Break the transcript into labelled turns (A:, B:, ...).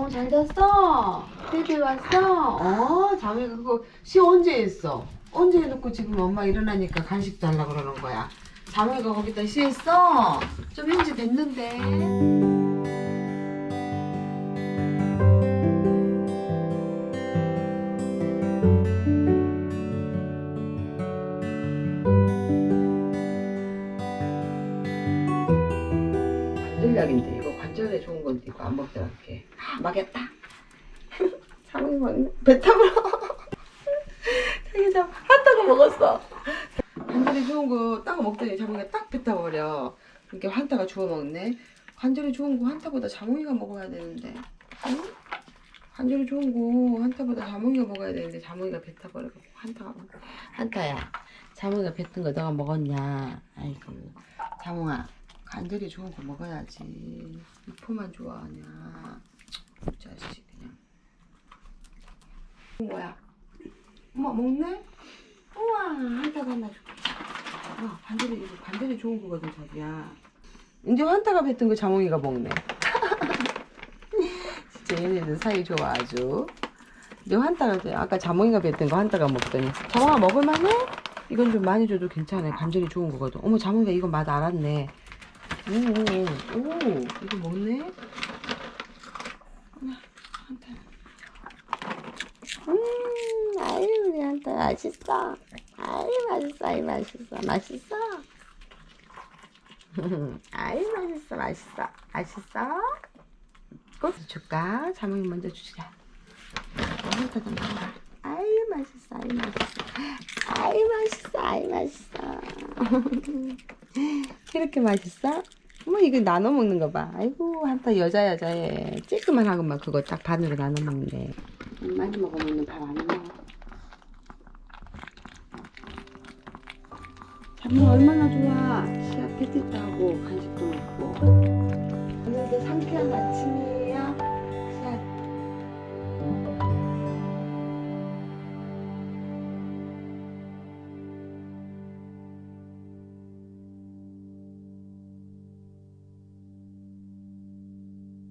A: 장호 잘 잤어? 베이비 왔어? 어, 자매가 그거 시 언제 했어? 언제 해놓고 지금 엄마 일어나니까 간식 달라 그러는 거야. 자매가 거기다 시 했어? 좀 현지 됐는데. 약인데 이거 관절에 좋은 건데 이거 안 먹더라 이렇게. 아 먹겠다. 장이 먹네 배 타버려. 자기 참 한타고 먹었어. 관절에 좋은 거 딱 먹더니 자몽이가 딱 뱉어버려. 이렇게 한타가 주워 먹네. 관절에 좋은 거 한타보다 자몽이가 먹어야 되는데. 응? 관절에 좋은 거 한타보다 자몽이가 먹어야 되는데 자몽이가 뱉어버려갖고 한타가 먹 한타야. 자몽이가 뱉은 거 너가 먹었냐? 아이고. 자몽아 관절이 좋은 거 먹어야지. 이포만 좋아하냐. 이 자식 그냥. 뭐야? 엄마 먹네? 우와 한타가 하나 줄게. 와 관절이 이거 관절이 좋은 거거든 자기야. 이제 환타가 뱉은 거 자몽이가 먹네. 진짜 얘네들 사이 좋아 아주. 이제 환타가 아까 자몽이가 뱉은 거 환타가 먹더니. 자몽아 먹을만해? 이건 좀 많이 줘도 괜찮아. 관절이 좋은 거거든. 어머 자몽이가 이거 맛 알았네 오, 오, 이거 먹네? 음, 아유, 우리 한타 맛있어. 아유, 맛있어, 아유, 맛있어. 맛있어? 아유, 맛있어, 맛있어. 맛있어? 꽃 줄까? 자몽이 먼저 주자. 먹어. 아유, 맛있어, 아유, 맛있어. 아유, 맛있어, 아유, 맛있어. 이렇게 맛있어? 어머 이거 나눠 먹는 거 봐. 아이고 한타 여자 여자애 찌끄만 하고만 그거 딱 반으로 나눠 먹네. 많이 먹으면 밥안 먹어. 잠이 얼마나 좋아. 시합 패티도 하고 간식도 먹고. 오늘도 상쾌한 아침이야.